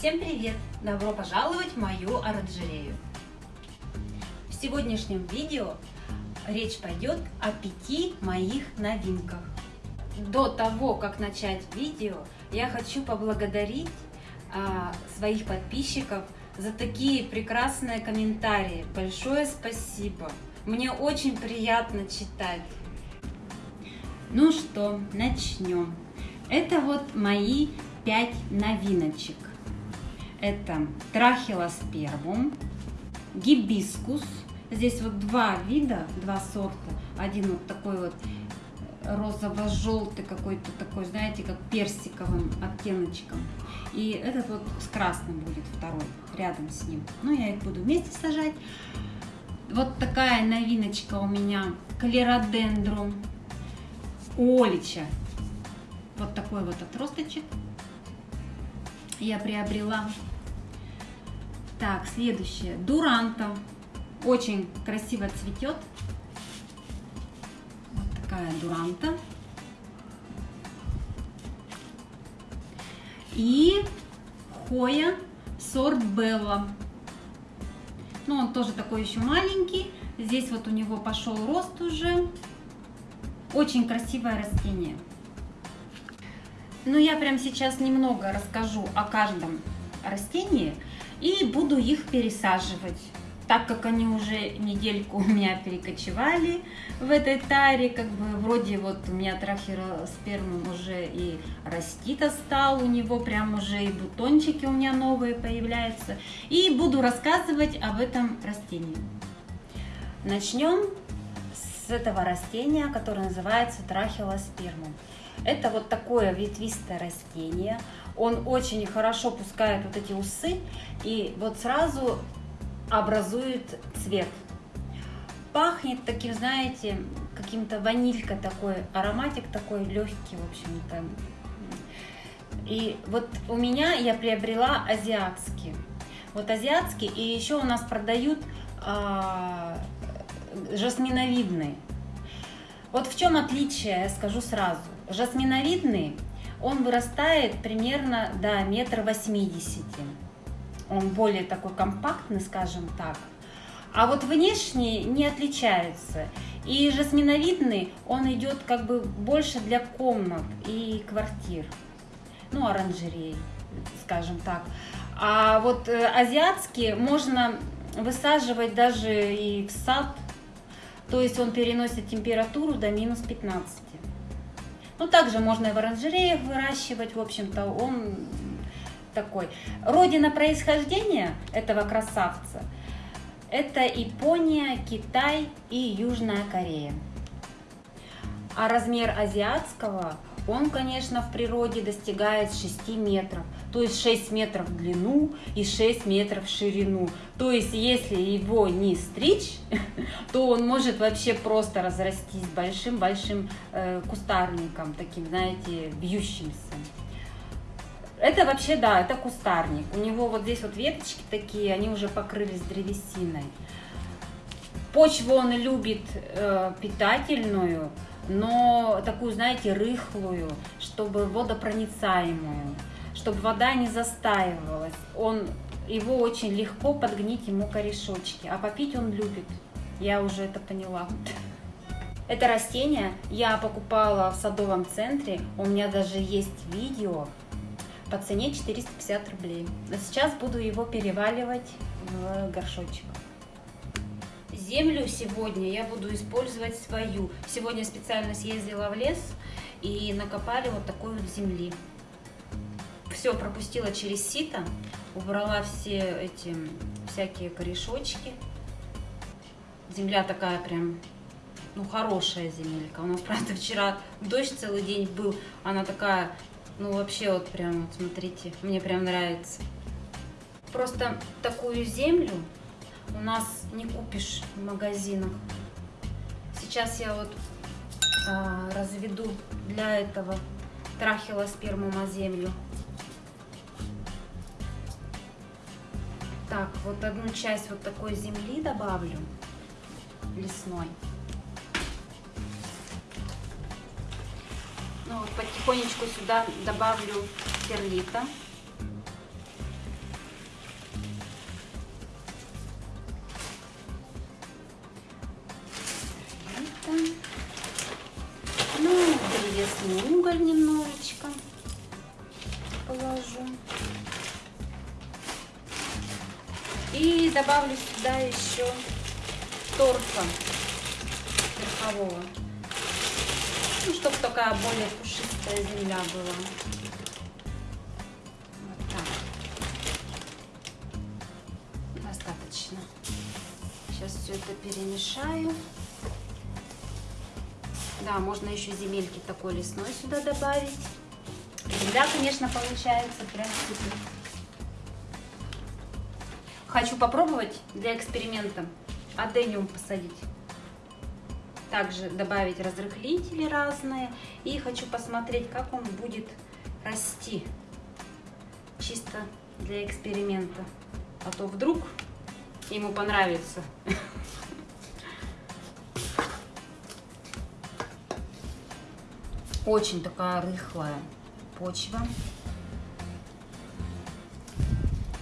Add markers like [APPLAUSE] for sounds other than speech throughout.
Всем привет! Добро пожаловать в мою оранжерею! В сегодняшнем видео речь пойдет о пяти моих новинках. До того, как начать видео, я хочу поблагодарить а, своих подписчиков за такие прекрасные комментарии. Большое спасибо! Мне очень приятно читать. Ну что, начнем. Это вот мои пять новиночек. Это трахилоспермум, гибискус. Здесь вот два вида, два сорта. Один вот такой вот розово-желтый какой-то такой, знаете, как персиковым оттеночком. И этот вот с красным будет второй, рядом с ним. Ну, я их буду вместе сажать. Вот такая новиночка у меня, калеродендрум Олича. Вот такой вот отросточек я приобрела. Так, следующее. Дуранта. Очень красиво цветет. Вот такая дуранта. И хоя сорт Белла. Ну, он тоже такой еще маленький. Здесь вот у него пошел рост уже. Очень красивое растение. Но я прямо сейчас немного расскажу о каждом растении и буду их пересаживать. Так как они уже недельку у меня перекочевали в этой таре, как бы вроде вот у меня трахероспермум уже и растит стал, у него прям уже и бутончики у меня новые появляются. И буду рассказывать об этом растении. Начнем с этого растения, которое называется трахилоспермум. Это вот такое ветвистое растение. Он очень хорошо пускает вот эти усы и вот сразу образует цвет. Пахнет таким, знаете, каким-то ванилька такой, ароматик такой легкий, в общем-то. И вот у меня я приобрела азиатский. Вот азиатский, и еще у нас продают а, жасминовидный. Вот в чем отличие, скажу сразу. Жасминовидный, он вырастает примерно до метра восьмидесяти. Он более такой компактный, скажем так. А вот внешне не отличается. И жасминовидный, он идет как бы больше для комнат и квартир. Ну, оранжерей, скажем так. А вот э, азиатский можно высаживать даже и в сад, то есть он переносит температуру до минус 15. Ну, также можно и в оранжереях выращивать, в общем-то, он такой. Родина происхождения этого красавца – это Япония, Китай и Южная Корея. А размер азиатского – он, конечно, в природе достигает 6 метров, то есть 6 метров в длину и 6 метров в ширину. То есть, если его не стричь, [LAUGHS] то он может вообще просто разрастись большим-большим э, кустарником, таким, знаете, бьющимся. Это вообще, да, это кустарник. У него вот здесь вот веточки такие, они уже покрылись древесиной. Почву он любит э, питательную, но такую, знаете, рыхлую, чтобы водопроницаемую, чтобы вода не застаивалась. Он, его очень легко подгнить ему корешочки, а попить он любит. Я уже это поняла. Это растение я покупала в садовом центре, у меня даже есть видео по цене 450 рублей. Но сейчас буду его переваливать в горшочек. Землю сегодня я буду использовать свою. Сегодня специально съездила в лес и накопали вот такой вот земли. Все пропустила через сито, убрала все эти всякие корешочки. Земля такая прям, ну, хорошая земелька. У нас, [LAUGHS] правда, вчера дождь целый день был. Она такая, ну, вообще вот прям, вот смотрите, мне прям нравится. Просто такую землю у нас не купишь в магазинах. Сейчас я вот а, разведу для этого трахилоспермума землю. Так, вот одну часть вот такой земли добавлю лесной. Ну вот потихонечку сюда добавлю перлита. Возьму уголь немножечко, положу. И добавлю сюда еще торфа верхового. Ну, чтобы такая более пушистая земля была. Вот так. Достаточно. Сейчас все это перемешаю. Да, можно еще земельки такой лесной сюда добавить. Земля, конечно, получается прям супер. Хочу попробовать для эксперимента адениум посадить. Также добавить разрыхлители разные. И хочу посмотреть, как он будет расти. Чисто для эксперимента. А то вдруг ему понравится. [LAUGHS] Очень такая рыхлая почва.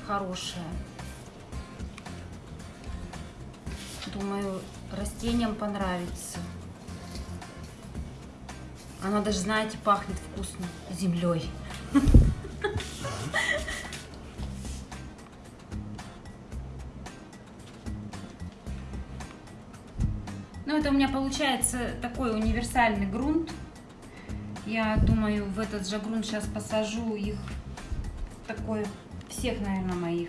Хорошая. Думаю, растениям понравится. Она даже, знаете, пахнет вкусно землей. Ну, это у меня получается такой универсальный грунт. Я думаю, в этот же грунт сейчас посажу их, такой, всех, наверное, моих.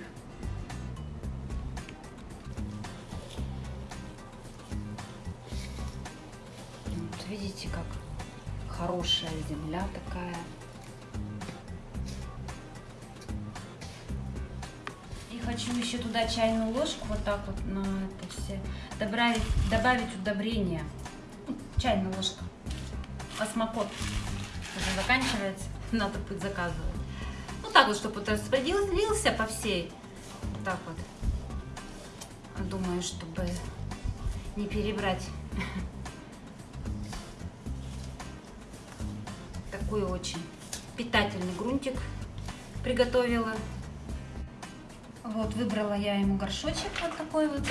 Вот видите, как хорошая земля такая. И хочу еще туда чайную ложку вот так вот на это все добавить, добавить удобрения. Чайная ложка. Осмокот уже заканчивается, [LAUGHS] надо будет заказывать. Ну так вот, чтобы вот распределился по всей. Вот так вот. Думаю, чтобы не перебрать. [LAUGHS] Такой очень питательный грунтик приготовила. Вот, выбрала я ему горшочек вот такой вот.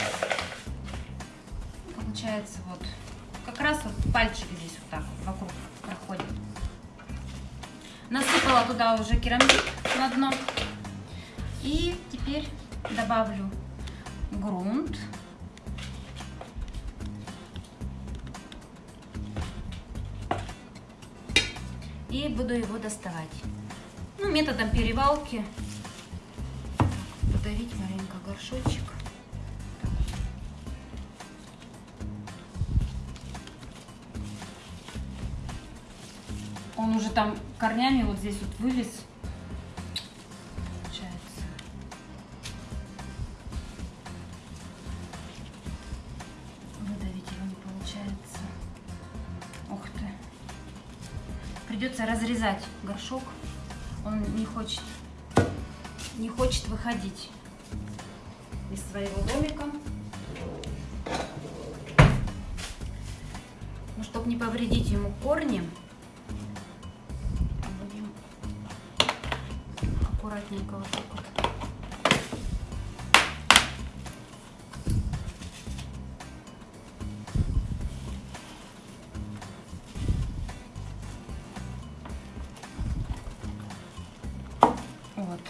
Получается вот, как раз вот пальчик здесь Насыпала туда уже керамзит на дно. И теперь добавлю грунт. И буду его доставать. Ну, методом перевалки. Подавить маленько горшочек. Он уже там корнями вот здесь вот вылез. Выдавить его не получается. Ух ты. Придется разрезать горшок. Он не хочет, не хочет выходить из своего домика. Ну, чтобы не повредить ему корни, аккуратненько вот так вот. Вот,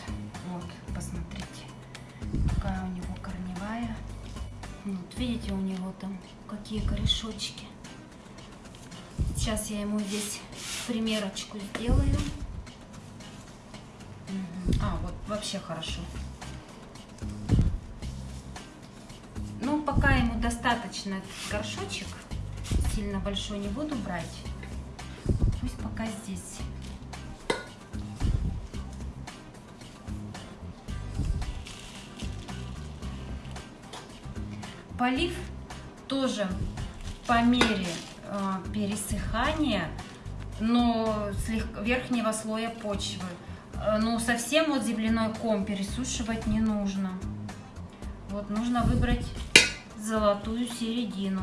вот, посмотрите, какая у него корневая. Вот, видите, у него там какие корешочки. Сейчас я ему здесь примерочку сделаю. Вообще хорошо. Ну, пока ему достаточно горшочек, сильно большой не буду брать. Пусть пока здесь. Полив тоже по мере э, пересыхания, но слегка верхнего слоя почвы. Э, ну, совсем вот земляной ком пересушивать не нужно. Вот, нужно выбрать золотую середину.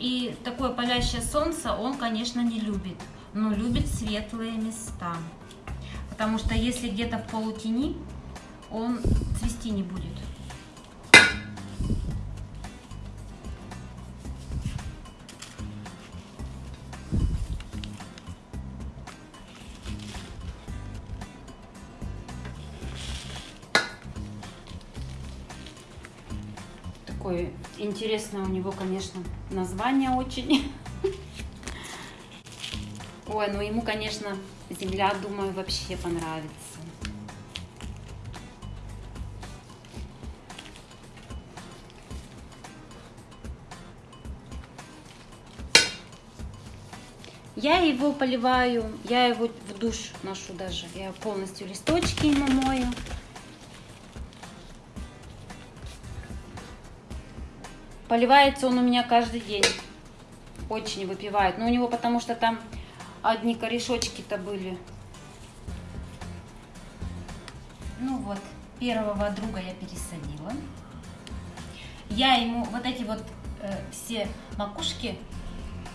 И такое палящее солнце он, конечно, не любит, но любит светлые места. Потому что если где-то в полутени, он цвести не будет. Интересно у него, конечно, название очень. [LAUGHS] Ой, ну ему, конечно, земля, думаю, вообще понравится. Я его поливаю, я его в душ ношу даже. Я полностью листочки ему мою. Поливается он у меня каждый день. Очень выпивает. Но у него потому что там одни корешочки-то были. Ну вот, первого друга я пересадила. Я ему вот эти вот э, все макушки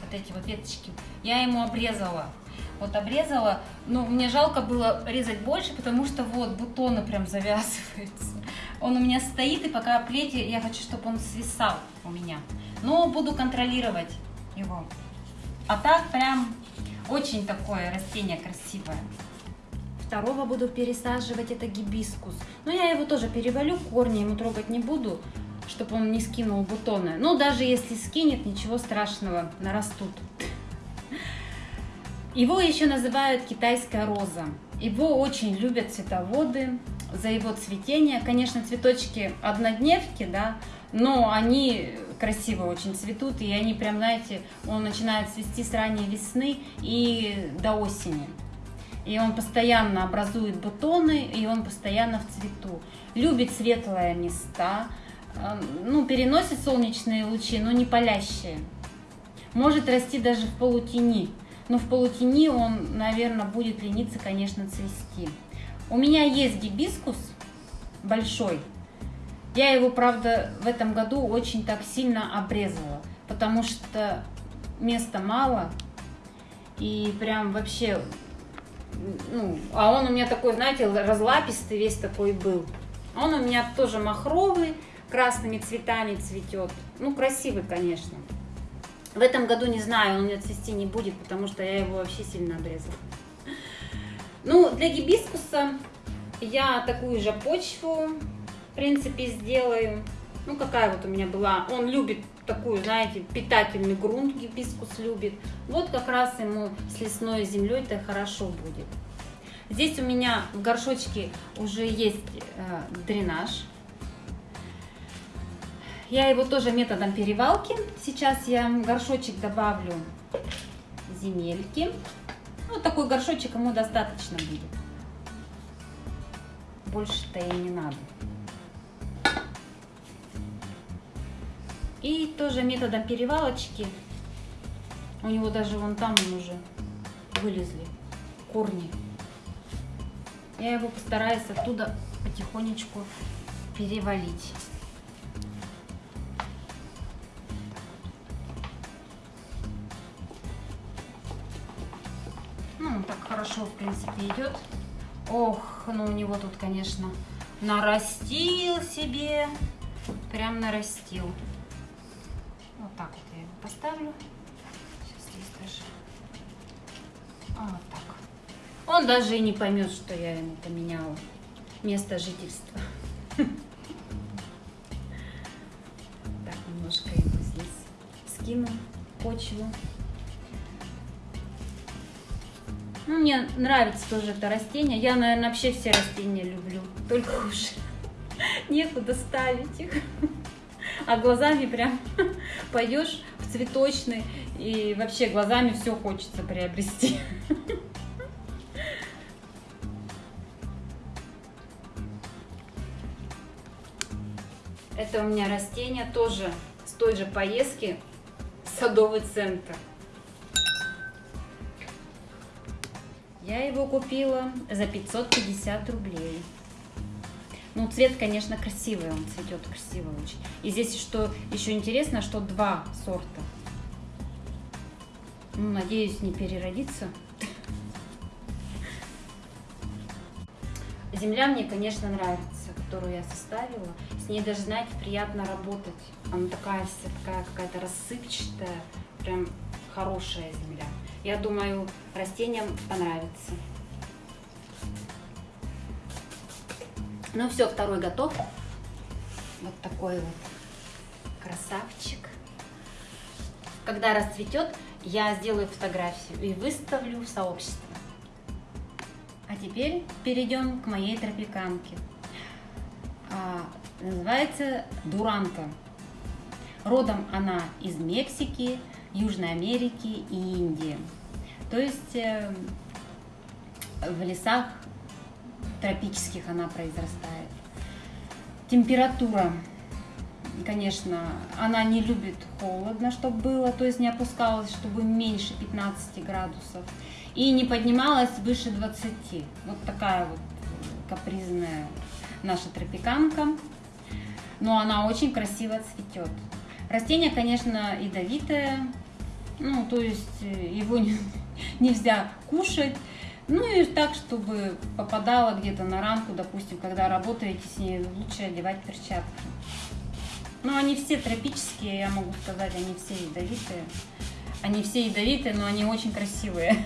вот эти вот веточки, я ему обрезала. Вот обрезала, ну, мне жалко было резать больше, потому что вот бутоны прям завязываются. Он у меня стоит, и пока плете, я хочу, чтобы он свисал у меня. Но буду контролировать его. А так прям очень такое растение красивое. Второго буду пересаживать, это гибискус. Но я его тоже перевалю, корни ему трогать не буду чтобы он не скинул бутоны. Ну, даже если скинет, ничего страшного, нарастут. Его еще называют китайская роза. Его очень любят цветоводы за его цветение. Конечно, цветочки однодневки, да, но они красиво очень цветут, и они прям, знаете, он начинает цвести с ранней весны и до осени. И он постоянно образует бутоны, и он постоянно в цвету. Любит светлые места, ну, переносит солнечные лучи, но не палящие. Может расти даже в полутени. Но в полутени он, наверное, будет лениться, конечно, цвести. У меня есть гибискус большой. Я его, правда, в этом году очень так сильно обрезала, потому что места мало. И прям вообще, ну, а он у меня такой, знаете, разлапистый весь такой был. Он у меня тоже махровый, красными цветами цветет. Ну, красивый, конечно. В этом году, не знаю, он у меня цвести не будет, потому что я его вообще сильно обрезала. Ну, для гибискуса я такую же почву, в принципе, сделаю. Ну, какая вот у меня была. Он любит такую, знаете, питательный грунт, гибискус любит. Вот как раз ему с лесной землей-то хорошо будет. Здесь у меня в горшочке уже есть э, дренаж. Я его тоже методом перевалки. Сейчас я горшочек добавлю земельки. Вот такой горшочек ему достаточно будет. Больше-то и не надо. И тоже методом перевалочки. У него даже вон там он уже вылезли корни. Я его постараюсь оттуда потихонечку перевалить. Хорошо, в принципе, идет. Ох, ну у него тут, конечно, нарастил себе. Прям нарастил. Вот так вот я его поставлю. Сейчас здесь даже. А, вот так. Он даже и не поймет, что я ему поменяла место жительства. [LAUGHS] Так, немножко его здесь скину почву. Нравится тоже это растение. Я, наверное, вообще все растения люблю. Только уж [LAUGHS] некуда ставить их. А глазами прям [LAUGHS] пойдешь в цветочный и вообще глазами все хочется приобрести. [LAUGHS] Это у меня растение тоже с той же поездки садовый центр. Я его купила за 550 рублей. Ну, цвет, конечно, красивый, он цветет красиво очень. И здесь что еще интересно, что два сорта. Ну, надеюсь, не переродится. Земля мне, конечно, нравится, которую я составила. С ней даже, знаете, приятно работать. Она такая вся такая какая-то рассыпчатая, прям хорошая земля. Я думаю, растениям понравится. Ну все, второй готов. Вот такой вот красавчик. Когда расцветет, я сделаю фотографию и выставлю в сообщество. А теперь перейдем к моей тропиканке. А, называется Дуранка. Родом она из Мексики, Южной Америки и Индии. То есть э, в лесах тропических она произрастает. Температура, конечно, она не любит холодно, чтобы было, то есть не опускалась, чтобы меньше 15 градусов. И не поднималась выше 20. Вот такая вот капризная наша тропиканка. Но она очень красиво цветет. Растение, конечно, ядовитое, ну, то есть э, его не, [LAUGHS] нельзя кушать. Ну и так, чтобы попадало где-то на ранку, допустим, когда работаете с ней, лучше одевать перчатки. Ну, они все тропические, я могу сказать, они все ядовитые. Они все ядовитые, но они очень красивые.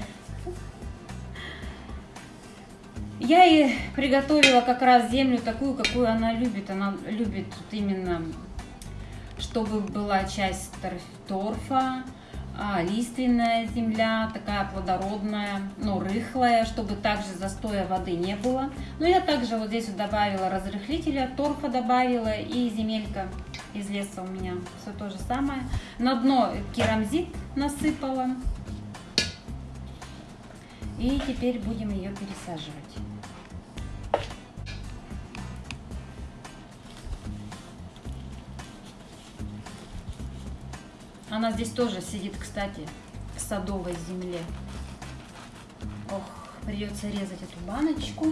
[LAUGHS] Я и приготовила как раз землю такую, какую она любит. Она любит именно, чтобы была часть торфа, а, лиственная земля, такая плодородная, но рыхлая, чтобы также застоя воды не было. Но я также вот здесь вот добавила разрыхлителя, торфа добавила и земелька из леса у меня. Все то же самое. На дно керамзит насыпала. И теперь будем ее пересаживать. Она здесь тоже сидит, кстати, в садовой земле. Ох, придется резать эту баночку.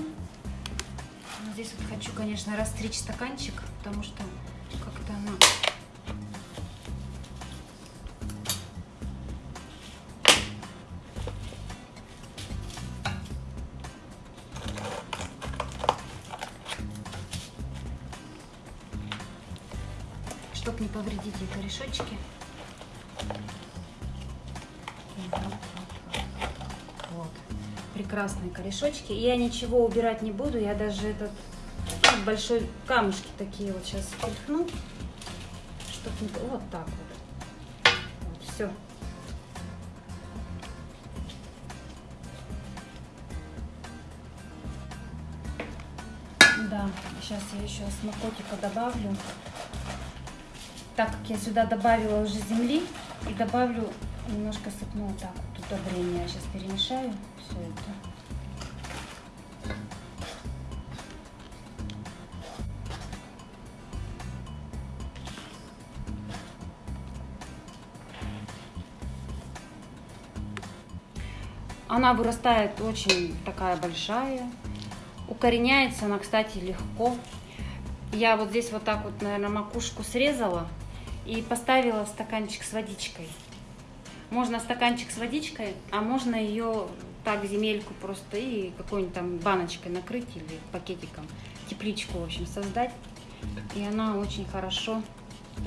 Здесь вот хочу, конечно, растричь стаканчик, потому что как-то она... Чтоб не повредить ей корешочки. Корешочки. Я ничего убирать не буду. Я даже этот ну, большой камушки такие вот сейчас стряхну. Чтоб не... Вот так вот. вот. Все. Да, сейчас я еще смокотика добавлю. Так как я сюда добавила уже земли, и добавлю немножко сыпну вот так вот удобрение. Я сейчас перемешаю все это. Она вырастает очень такая большая. Укореняется она, кстати, легко. Я вот здесь вот так вот, наверное, макушку срезала и поставила стаканчик с водичкой. Можно стаканчик с водичкой, а можно ее так земельку просто и какой-нибудь там баночкой накрыть или пакетиком, тепличку, в общем, создать. И она очень хорошо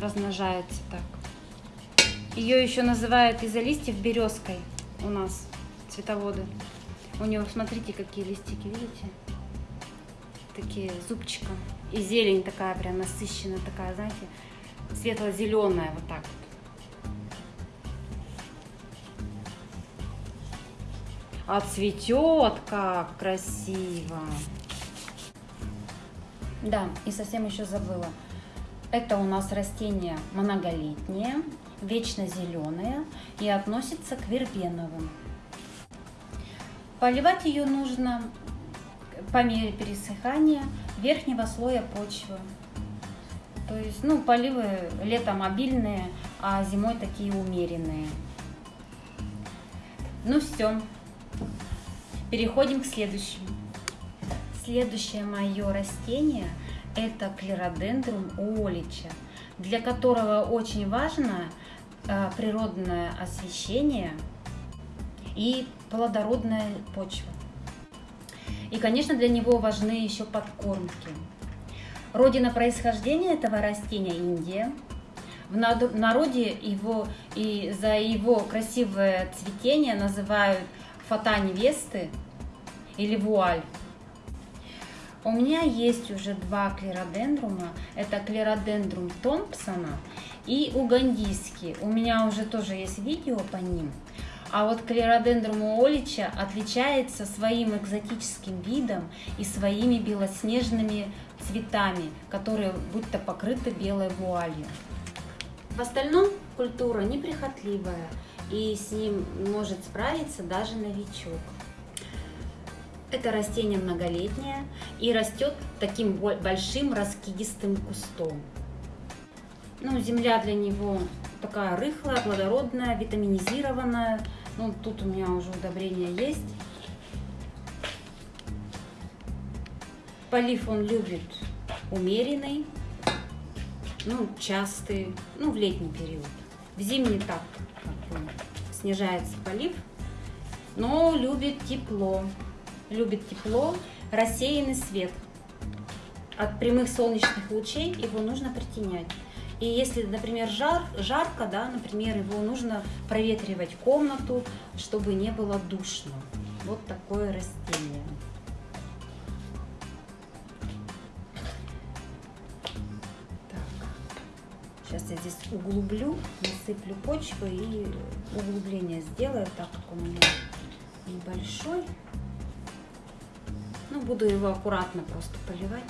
размножается так. Ее еще называют из-за листьев березкой у нас, цветоводы. У нее, смотрите, какие листики, видите? Такие зубчиком. И зелень такая прям насыщенная, такая, знаете, светло-зеленая вот так вот. А цветет как красиво. Да, и совсем еще забыла. Это у нас растение многолетнее, вечно зеленое и относится к вербеновым. Поливать ее нужно по мере пересыхания верхнего слоя почвы. То есть, ну, поливы летом обильные, а зимой такие умеренные. Ну все, переходим к следующему. Следующее мое растение это клеродендрум олича, для которого очень важно э, природное освещение и плодородная почва. И, конечно, для него важны еще подкормки. Родина происхождения этого растения – Индия. В народе его и за его красивое цветение называют фата невесты или вуаль. У меня есть уже два клеродендрума. Это клеродендрум Томпсона и угандийские. У меня уже тоже есть видео по ним. А вот клеродендрум уолича отличается своим экзотическим видом и своими белоснежными цветами, которые будто покрыты белой вуалью. В остальном культура неприхотливая, и с ним может справиться даже новичок. Это растение многолетнее и растет таким большим раскидистым кустом. Ну, земля для него такая рыхлая, плодородная, витаминизированная. Ну, тут у меня уже удобрения есть. Полив он любит умеренный, ну, частый, ну, в летний период. В зимний так, как бы, снижается полив, но любит тепло. Любит тепло, рассеянный свет. От прямых солнечных лучей его нужно притенять. И если, например, жар, жарко, да, например, его нужно проветривать комнату, чтобы не было душно. Вот такое растение. Так. Сейчас я здесь углублю, насыплю почву и углубление сделаю, так как у меня небольшой. Ну, буду его аккуратно просто поливать.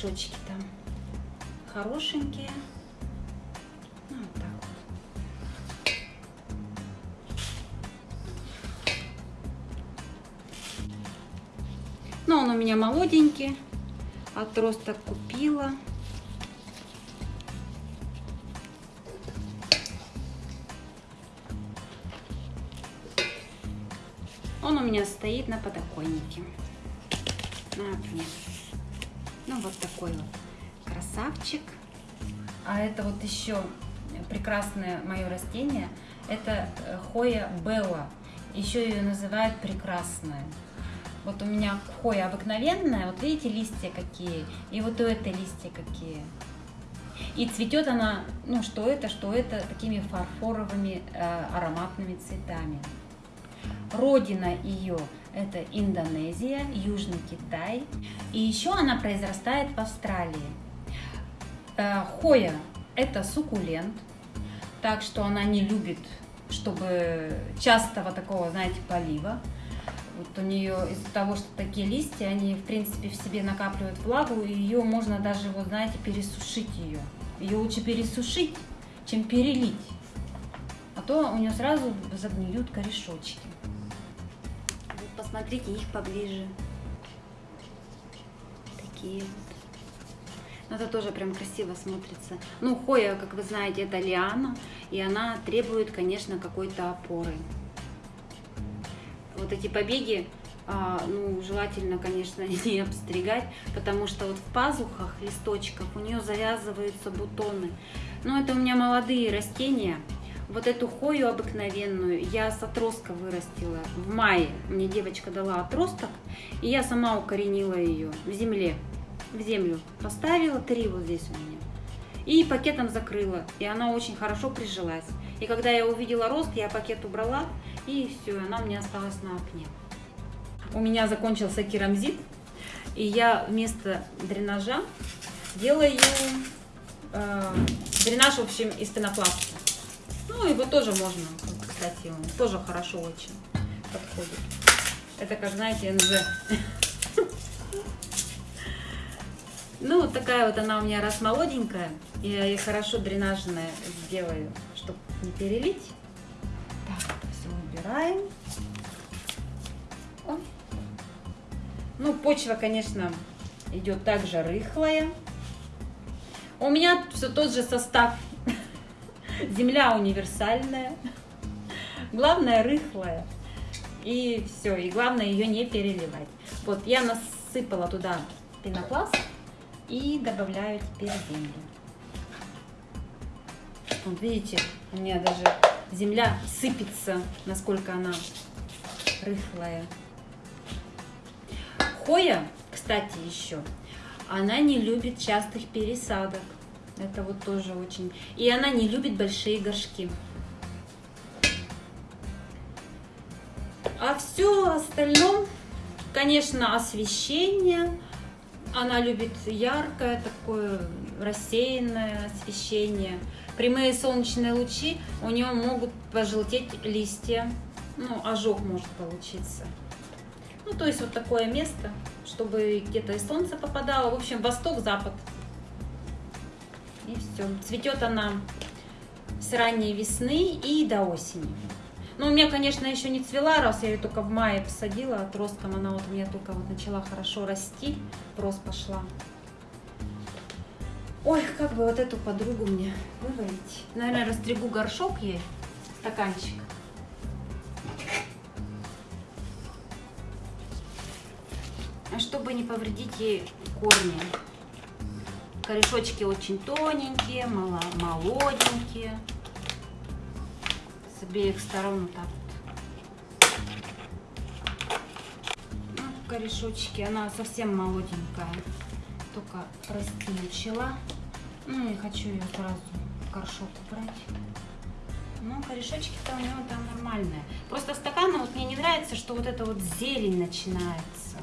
Корешочки там хорошенькие. Ну, вот так вот. Но он у меня молоденький. Отросток купила. Он у меня стоит на подоконнике. На окне. Ну, вот такой вот красавчик. А это вот еще прекрасное мое растение. Это э, Хоя Белла. Еще ее называют прекрасная. Вот у меня хоя обыкновенная, вот видите, листья какие, и вот у этой листья какие. И цветет она, ну что это, что это, такими фарфоровыми э, ароматными цветами. Родина ее это Индонезия, Южный Китай. И еще она произрастает в Австралии. Э, хоя – это суккулент, так что она не любит, чтобы частого такого, знаете, полива. Вот у нее из-за того, что такие листья, они, в принципе, в себе накапливают влагу, и ее можно даже, вот знаете, пересушить ее. Ее лучше пересушить, чем перелить. А то у нее сразу загниют корешочки посмотрите их поближе. Такие вот. Но это тоже прям красиво смотрится. Ну, хоя, как вы знаете, это лиана, и она требует, конечно, какой-то опоры. Вот эти побеги, а, ну, желательно, конечно, [LAUGHS] не обстригать, потому что вот в пазухах листочков у нее завязываются бутоны. Но это у меня молодые растения, вот эту хою обыкновенную я с отростка вырастила в мае. Мне девочка дала отросток, и я сама укоренила ее в земле. В землю поставила, три вот здесь у меня. И пакетом закрыла, и она очень хорошо прижилась. И когда я увидела рост, я пакет убрала, и все, она у меня осталась на окне. У меня закончился керамзит, и я вместо дренажа делаю э, дренаж, в общем, из пенопласта. Ну, его тоже можно, кстати, он тоже хорошо очень подходит. Это, как знаете, НЖ. Ну, вот такая вот она у меня раз молоденькая. Я ее хорошо дренажная сделаю, чтобы не перелить. Так, все убираем. О. Ну, почва, конечно, идет также рыхлая. У меня все тот же состав Земля универсальная. Главное рыхлая. И все. И главное ее не переливать. Вот я насыпала туда пенопласт и добавляю теперь землю. Вот видите, у меня даже земля сыпется, насколько она рыхлая. Хоя, кстати, еще, она не любит частых пересадок. Это вот тоже очень... И она не любит большие горшки. А все остальном Конечно, освещение. Она любит яркое, такое рассеянное освещение. Прямые солнечные лучи у нее могут пожелтеть листья. Ну, ожог может получиться. Ну, то есть вот такое место, чтобы где-то и солнце попадало. В общем, восток-запад. И все. Цветет она с ранней весны и до осени. Ну, у меня, конечно, еще не цвела, раз я ее только в мае посадила отростком. Она вот у меня только вот начала хорошо расти, рост пошла. Ой, как бы вот эту подругу мне вывалить. Наверное, растригу горшок ей, стаканчик. А чтобы не повредить ей корни. Корешочки очень тоненькие, молоденькие с обеих сторон вот так вот. Ну, корешочки, она совсем молоденькая, только расти начала. Ну и хочу ее сразу в горшок убрать. Ну, корешочки-то у него там нормальные. Просто стаканы вот мне не нравится, что вот эта вот зелень начинается.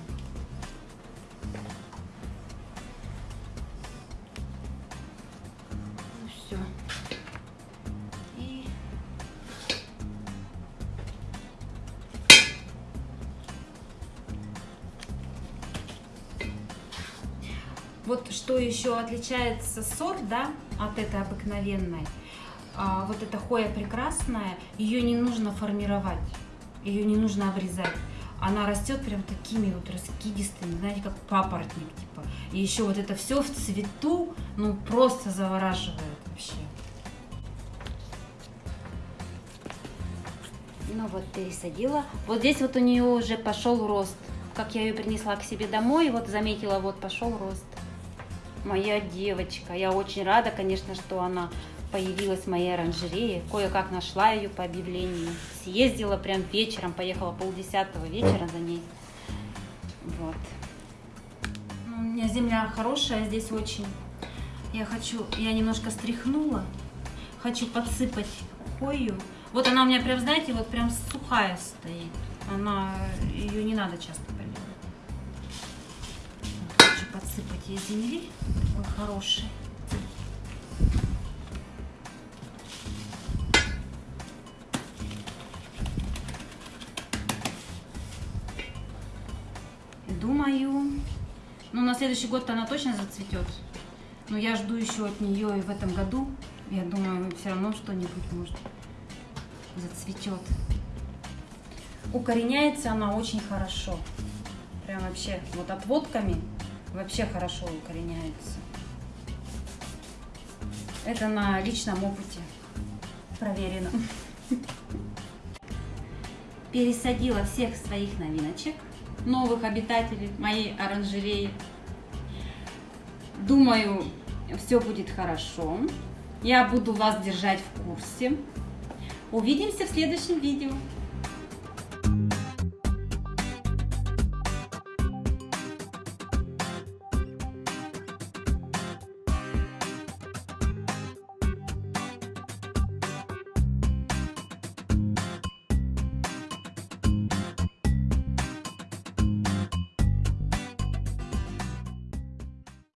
Еще отличается сорт, да, от этой обыкновенной. А, вот эта хоя прекрасная, ее не нужно формировать, ее не нужно обрезать. Она растет прям такими вот раскидистыми, знаете, как папоротник, типа. И еще вот это все в цвету, ну, просто завораживает вообще. Ну вот пересадила. Вот здесь вот у нее уже пошел рост. Как я ее принесла к себе домой, вот заметила, вот пошел рост моя девочка. Я очень рада, конечно, что она появилась в моей оранжерее. Кое-как нашла ее по объявлению. Съездила прям вечером, поехала полдесятого вечера за ней. Вот. Ну, у меня земля хорошая здесь очень. Я хочу, я немножко стряхнула. Хочу подсыпать хою. Вот она у меня прям, знаете, вот прям сухая стоит. Она, ее не надо часто подсыпать ей земли. Такой хороший. Думаю, ну на следующий год она точно зацветет. Но я жду еще от нее и в этом году. Я думаю, все равно что-нибудь может зацветет. Укореняется она очень хорошо. Прям вообще вот отводками вообще хорошо укореняется. Это на личном опыте проверено. Пересадила всех своих новиночек, новых обитателей моей оранжереи. Думаю, все будет хорошо. Я буду вас держать в курсе. Увидимся в следующем видео.